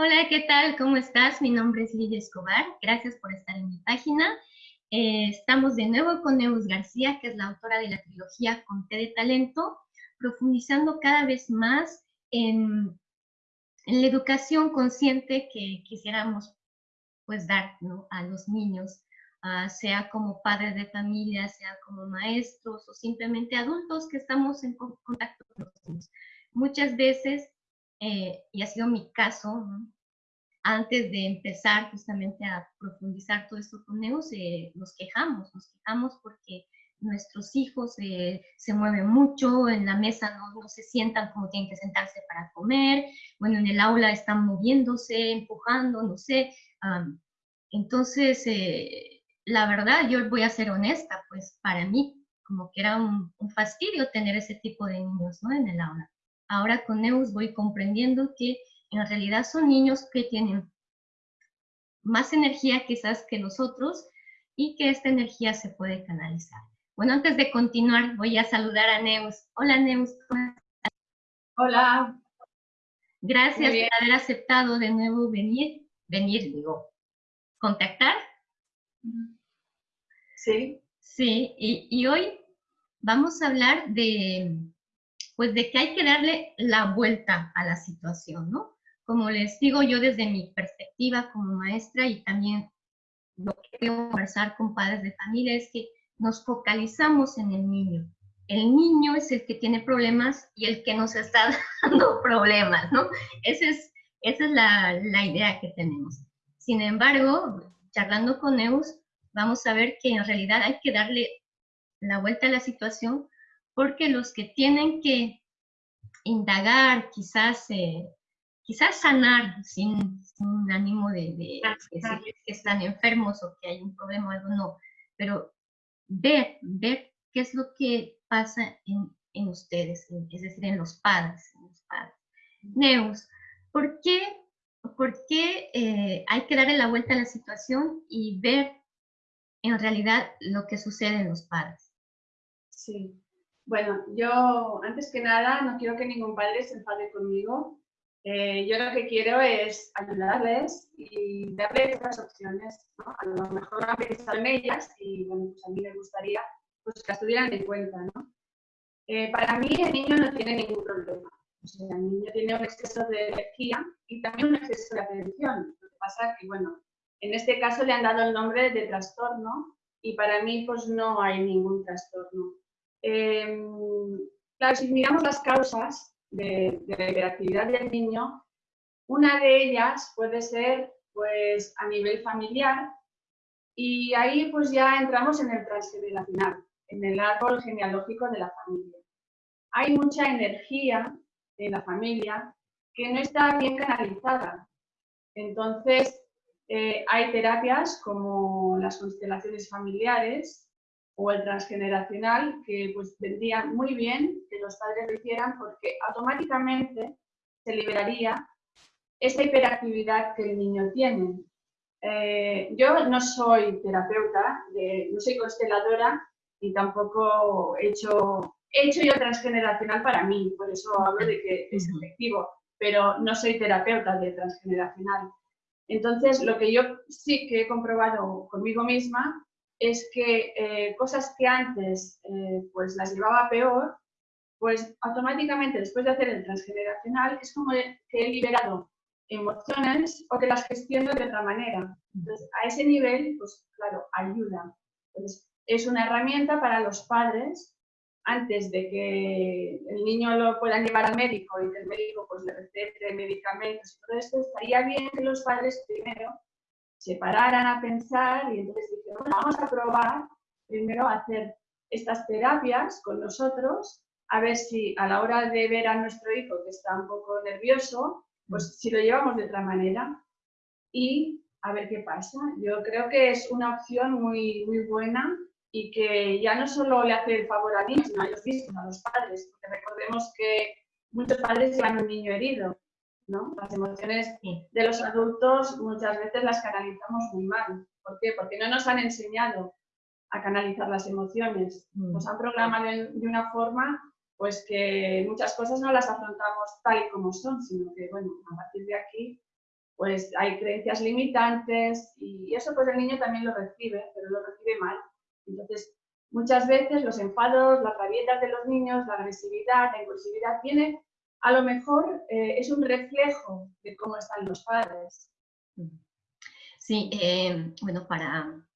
Hola, ¿qué tal? ¿Cómo estás? Mi nombre es Lidia Escobar. Gracias por estar en mi página. Eh, estamos de nuevo con Neus García, que es la autora de la trilogía Conté de Talento, profundizando cada vez más en, la educación consciente que quisiéramos pues dar a los niños, ah, sea como padres de familia, sea como maestros o simplemente adultos que estamos en contacto con los niños. Muchas veces, eh, y ha sido mi caso, antes de empezar justamente a profundizar todo esto con Neus, eh, nos quejamos, nos quejamos porque nuestros hijos eh, se mueven mucho, en la mesa no, no, se sientan como tienen que sentarse para comer, bueno, en el aula están moviéndose, empujando, no sé. entonces, eh, la verdad, yo voy a ser honesta, pues para mí como que era un, un, fastidio tener ese tipo de niños ¿no? en el aula. Ahora con Neus voy comprendiendo que en realidad son niños que tienen más energía quizás que nosotros y que esta energía se puede canalizar. Bueno, antes de continuar, voy a saludar a Neus. Hola, Neus. Hola. Gracias por haber aceptado de nuevo venir, venir, digo, contactar. Sí. Sí, y, y hoy vamos a hablar de, pues de que hay que darle la vuelta a la situación, ¿no? Como les digo yo desde mi perspectiva como maestra y también lo que quiero conversar con padres de familia es que nos focalizamos en el niño. El niño es el que tiene problemas y el que nos está dando problemas, ¿no? Esa es, esa es la, la idea que tenemos. Sin embargo, charlando con Neus, vamos a ver que en realidad hay que darle la vuelta a la situación porque los que tienen que indagar, quizás eh, quizás sanar sin, sin ánimo de, de, decir que están enfermos o que hay un problema o algo, no, pero ver, ver qué es lo que pasa en, en ustedes, es decir, en los padres. En los padres. Neus, ¿por qué, por qué eh, hay que darle la vuelta a la situación y ver en realidad lo que sucede en los padres? Sí, bueno, yo antes que nada no quiero que ningún padre se enfade conmigo eh, yo lo que quiero es ayudarles y darles otras opciones. ¿no? A lo mejor han pensado en ellas y bueno, pues a mí me gustaría pues, que las tuvieran en cuenta. ¿no? Eh, para mí el niño no tiene ningún problema. El niño tiene un exceso de energía y también un exceso de atención. Lo que pasa es que, bueno, en este caso le han dado el nombre de trastorno y para mí pues no hay ningún trastorno. Eh, claro, si miramos las causas, de, la hiperactividad del niño, una de ellas puede ser pues, a nivel familiar y ahí pues ya entramos en el transgeneracional, en el árbol genealógico de la familia. Hay mucha energía en la familia que no está bien canalizada. Entonces, eh, hay terapias como las constelaciones familiares o el transgeneracional, que pues vendría muy bien que los padres lo hicieran porque automáticamente se liberaría esa hiperactividad que el niño tiene. Eh, yo no soy terapeuta, no soy consteladora y tampoco he hecho, he hecho yo transgeneracional para mí, por eso hablo de que es efectivo, pero no soy terapeuta de transgeneracional. Entonces, lo que yo sí que he comprobado conmigo misma es que eh, cosas que antes eh, pues las llevaba peor, pues automáticamente después de hacer el transgeneracional es como que he liberado emociones o que las gestiono de otra manera. Entonces, a ese nivel, pues claro, ayuda. Entonces, es una herramienta para los padres antes de que el niño lo puedan llevar al médico y que el médico pues le recete medicamentos y todo esto, estaría bien que los padres primero se pararan a pensar y entonces dijeron, vamos a probar primero hacer estas terapias con nosotros, a ver si a la hora de ver a nuestro hijo que está un poco nervioso, pues si lo llevamos de otra manera y a ver qué pasa. Yo creo que es una opción muy, muy buena y que ya no solo le hace el favor a mí, sino a ellos mismos, a los padres, porque recordemos que muchos padres llevan un niño herido las emociones de los adultos muchas veces las canalizamos muy mal. ¿Por qué? Porque no nos han enseñado a canalizar las emociones. Mm. Nos han programado de, una forma pues que muchas cosas no las afrontamos tal y como son, sino que, bueno, a partir de aquí pues hay creencias limitantes y eso pues el niño también lo recibe, pero lo recibe mal. Entonces, muchas veces los enfados, las rabietas de los niños, la agresividad, la impulsividad, viene, a lo mejor eh, es un reflejo de cómo están los padres. Sí, eh, bueno, para,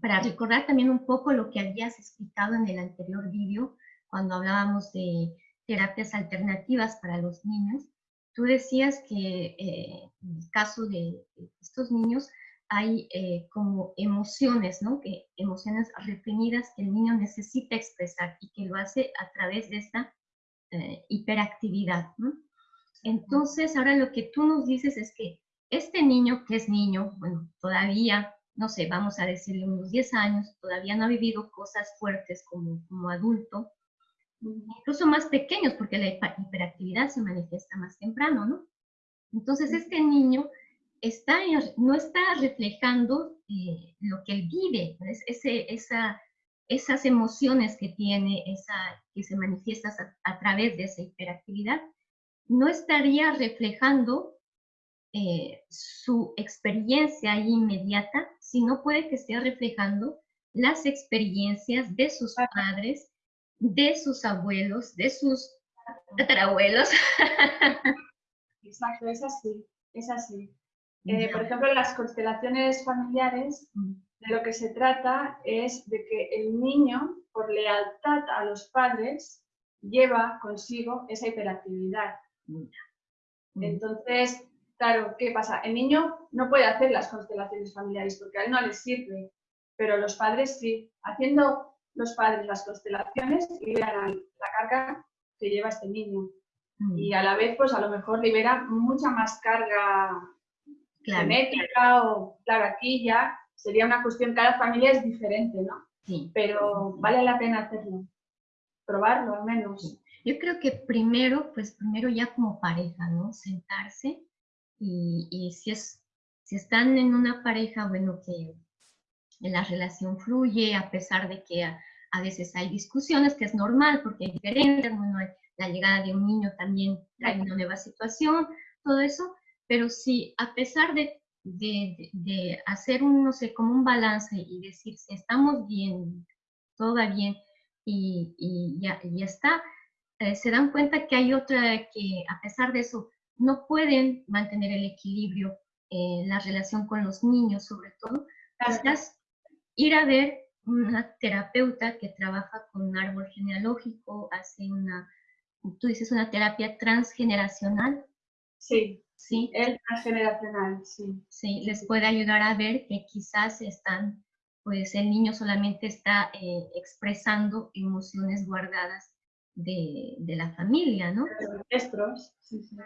para recordar también un poco lo que habías explicado en el anterior vídeo, cuando hablábamos de terapias alternativas para los niños, tú decías que eh, en el caso de estos niños hay eh, como emociones, ¿no? Que emociones reprimidas que el niño necesita expresar y que lo hace a través de esta eh, hiperactividad, ¿no? Entonces, ahora lo que tú nos dices es que este niño, que es niño, bueno, todavía, no sé, vamos a decirle unos 10 años, todavía no ha vivido cosas fuertes como, como adulto, incluso más pequeños, porque la hiperactividad se manifiesta más temprano, ¿no? Entonces, este niño está, no está reflejando eh, lo que él vive, ese, esa, esas emociones que tiene, esa, que se manifiestan a, través de esa hiperactividad, no estaría reflejando eh, su experiencia inmediata, sino puede que esté reflejando las experiencias de sus padres de sus abuelos, de sus tatarabuelos. Exacto, es así, es así. Eh, por ejemplo, las constelaciones familiares, mm. De lo que se trata es de que el niño, por lealtad a los padres, lleva consigo esa hiperactividad. Mm. Entonces, claro, ¿qué pasa? El niño no puede hacer las constelaciones familiares porque a él no le sirve, pero los padres sí. Haciendo los padres las constelaciones liberan la carga que lleva este niño. Mm. Y a la vez, pues a lo mejor libera mucha más carga genética o, claro, aquí ya sería una cuestión, cada familia es diferente, ¿no? Sí. Pero vale la pena hacerlo, probarlo al menos. Yo creo que primero, pues primero ya como pareja, ¿no? Sentarse y, y si, es, si están en una pareja, bueno, que la relación fluye a pesar de que a veces hay discusiones, que es normal porque hay diferentes, bueno, la llegada de un niño también trae una nueva situación, todo eso, pero si a pesar de, de, hacer un, no sé, como un balance y decir si estamos bien, todo va bien y, y ya, ya, está, eh, se dan cuenta que hay otra que a pesar de eso no pueden mantener el equilibrio en la relación con los niños, sobre todo, quizás ir a ver una terapeuta que trabaja con un árbol genealógico, hace una, tú dices una terapia transgeneracional. Sí, sí. El transgeneracional, sí. Sí, les puede ayudar a ver que quizás están, pues el niño solamente está eh, expresando emociones guardadas de, de, la familia, ¿no? De los ancestros, sí, sí.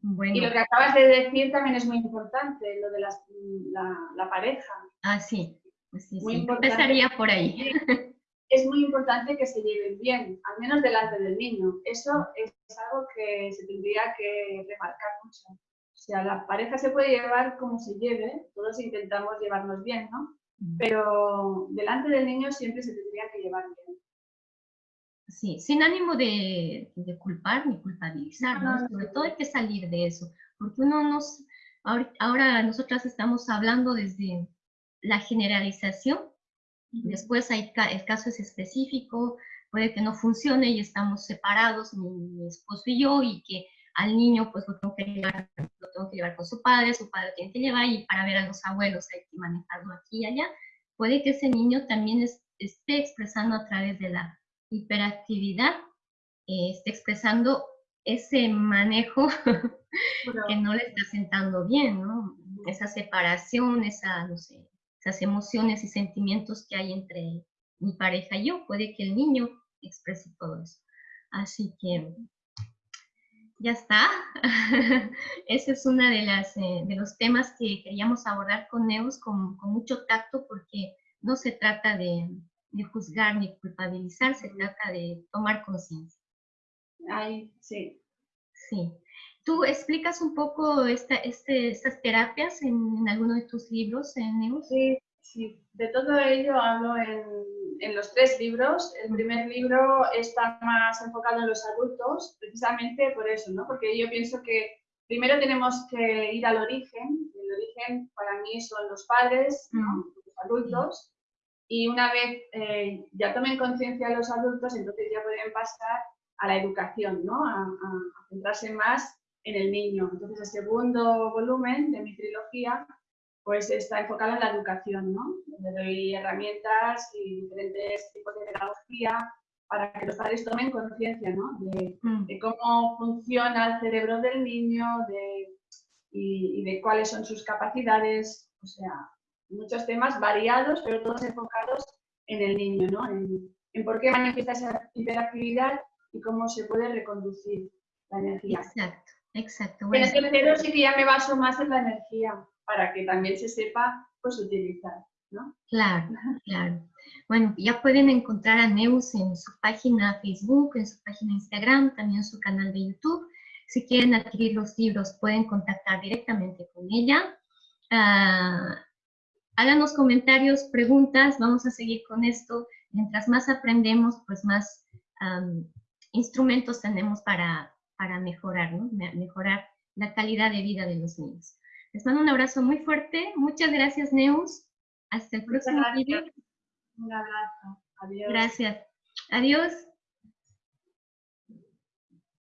bueno. Y lo que acabas de decir también es muy importante, lo de la, la pareja. Ah, sí. Pues muy Empezaría por ahí. Es muy importante que se lleven bien, al menos delante del niño. Eso es algo que se tendría que remarcar mucho. O sea, la pareja se puede llevar como se lleve, todos intentamos llevarnos bien, ¿no? Mm. Pero delante del niño siempre se tendría que llevar bien. Sí, sin ánimo de, culpar ni culpabilizar, ¿no? Sobre todo hay que salir de eso, porque uno nos, ahora nosotras estamos hablando desde la generalización. Después hay, el caso es específico, puede que no funcione y estamos separados, mi, esposo y yo, y que al niño pues lo tengo, que llevar, lo tengo que llevar con su padre, su padre lo tiene que llevar y para ver a los abuelos hay que manejarlo aquí y allá. Puede que ese niño también esté expresando a través de la hiperactividad, eh, esté expresando ese manejo que no le está sentando bien, ¿no? Esa separación, esa, no sé, las emociones y sentimientos que hay entre mi pareja y yo. Puede que el niño exprese todo eso. Así que ya está. Ese es uno de, las, eh, de los temas que queríamos abordar con Neus con, con mucho tacto porque no se trata de, de, juzgar ni culpabilizar, se trata de tomar conciencia. Ay, sí. Sí. ¿Tú explicas un poco esta, este, estas terapias en, en, alguno de tus libros, en Neus? Sí, sí, de todo ello hablo en, en, los tres libros. El primer libro está más enfocado en los adultos, precisamente por eso, ¿no? Porque yo pienso que primero tenemos que ir al origen. El origen para mí son los padres, mm. los adultos, y una vez eh, ya tomen conciencia los adultos, entonces ya pueden pasar a la educación, ¿no? a, a centrarse más en el niño. Entonces el segundo volumen de mi trilogía pues está enfocado en la educación, ¿no? Le doy herramientas y diferentes tipos de pedagogía para que los padres tomen conciencia, ¿no? De, mm. cómo funciona el cerebro del niño de, y, de cuáles son sus capacidades, o sea, muchos temas variados, pero todos enfocados en el niño, ¿no? En, por qué manifiesta esa hiperactividad y cómo se puede reconducir la energía. Exacto, exacto. En el tercero sí que ya me baso más en la energía, para que también se sepa pues utilizar, ¿no? Claro, claro. Bueno, ya pueden encontrar a Neus en su página Facebook, en su página Instagram, también en su canal de YouTube. Si quieren adquirir los libros, pueden contactar directamente con ella. Ah, háganos comentarios, preguntas, vamos a seguir con esto. Mientras más aprendemos, pues más instrumentos tenemos para, para mejorar, ¿no? Mejorar la calidad de vida de los niños. Les mando un abrazo muy fuerte. Muchas gracias, Neus. Hasta el próximo video. Un abrazo. Adiós. Gracias. Adiós.